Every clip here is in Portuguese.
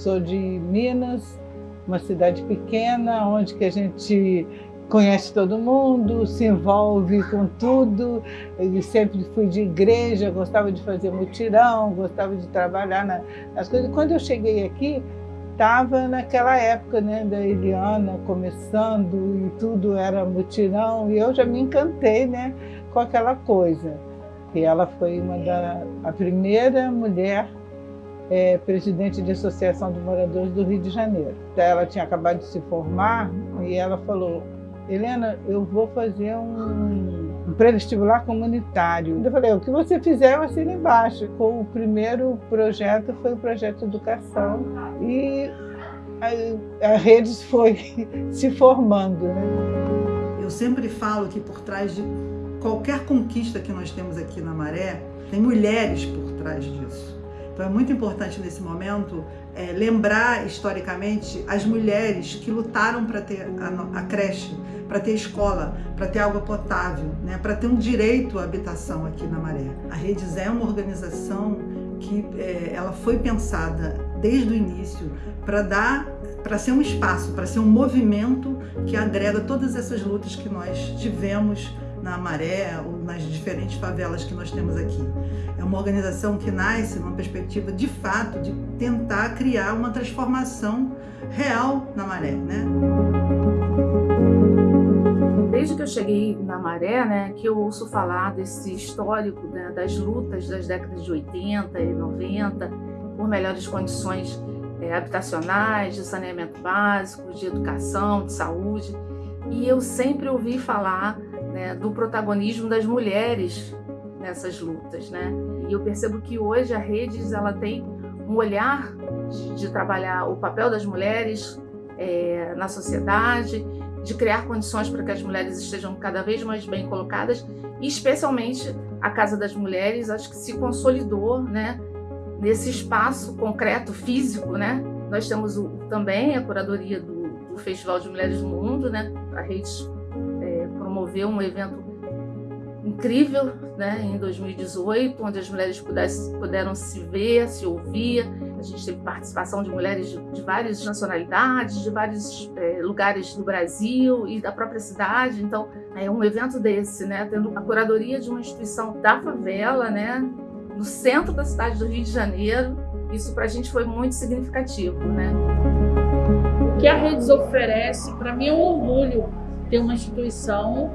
sou de Minas, uma cidade pequena, onde que a gente conhece todo mundo, se envolve com tudo. Eu sempre fui de igreja, gostava de fazer mutirão, gostava de trabalhar nas coisas. Quando eu cheguei aqui, estava naquela época né, da Eliana começando e tudo era mutirão, e eu já me encantei né, com aquela coisa. E ela foi uma da, a primeira mulher é, presidente de Associação de Moradores do Rio de Janeiro. Ela tinha acabado de se formar e ela falou, Helena, eu vou fazer um, um pré-vestibular comunitário. Eu falei, o que você fizer, eu assino embaixo. O primeiro projeto foi o projeto Educação e a, a rede foi se formando. Né? Eu sempre falo que por trás de qualquer conquista que nós temos aqui na Maré, tem mulheres por trás disso. Então é muito importante nesse momento é, lembrar historicamente as mulheres que lutaram para ter a, a creche, para ter escola, para ter água potável, né, para ter um direito à habitação aqui na Maré. A Redes é uma organização que é, ela foi pensada desde o início para dar, para ser um espaço, para ser um movimento que agrega todas essas lutas que nós tivemos na Maré ou nas diferentes favelas que nós temos aqui. É uma organização que nasce numa perspectiva de fato de tentar criar uma transformação real na Maré, né? Desde que eu cheguei na Maré, né, que eu ouço falar desse histórico né, das lutas das décadas de 80 e 90 por melhores condições é, habitacionais, de saneamento básico, de educação, de saúde. E eu sempre ouvi falar né, do protagonismo das mulheres nessas lutas, né? E eu percebo que hoje a Redes ela tem um olhar de, trabalhar o papel das mulheres é, na sociedade, de criar condições para que as mulheres estejam cada vez mais bem colocadas, e especialmente a Casa das Mulheres, acho que se consolidou, né? Nesse espaço concreto, físico, né? Nós temos o, também a curadoria do, do Festival de Mulheres do Mundo, né? A Redes promoveu um evento incrível né, em 2018, onde as mulheres pudessem, puderam se ver, se ouvir. A gente teve participação de mulheres de, de várias nacionalidades, de vários é, lugares do Brasil e da própria cidade. Então, é um evento desse, né, tendo a curadoria de uma instituição da favela, né, no centro da cidade do Rio de Janeiro. Isso para a gente foi muito significativo. Né? O que a Redes oferece, para mim, é um orgulho ter uma instituição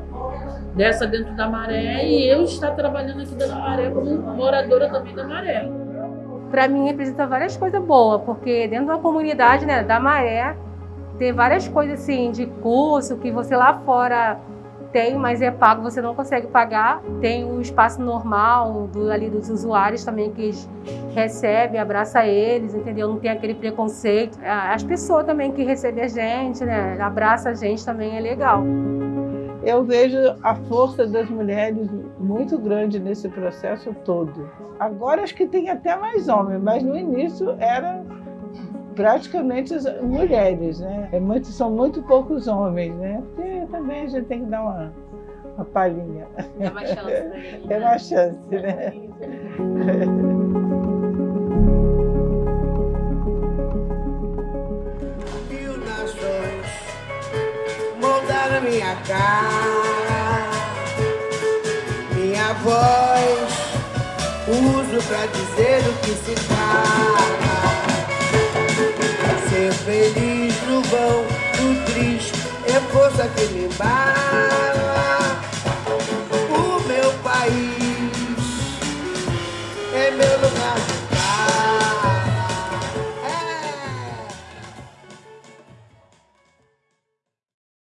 dessa dentro da Maré e eu estar trabalhando aqui dentro da Maré como moradora também da Maré. Para mim representa várias coisas boas, porque dentro da comunidade né, da Maré tem várias coisas assim de curso que você lá fora tem, mas é pago, você não consegue pagar. Tem o espaço normal do, ali dos usuários também que recebe, abraça eles, entendeu? Não tem aquele preconceito. As pessoas também que recebem a gente, né? Abraça a gente também é legal. Eu vejo a força das mulheres muito grande nesse processo todo. Agora acho que tem até mais homens, mas no início era praticamente mulheres, né? É muito, são muito poucos homens, né? Porque também a gente tem que dar uma, uma palhinha. É uma chance, né? É uma chance, né? Mil nações moldaram minha cara, minha voz uso pra dizer o que se fala feliz no vão do triste é força que me bate.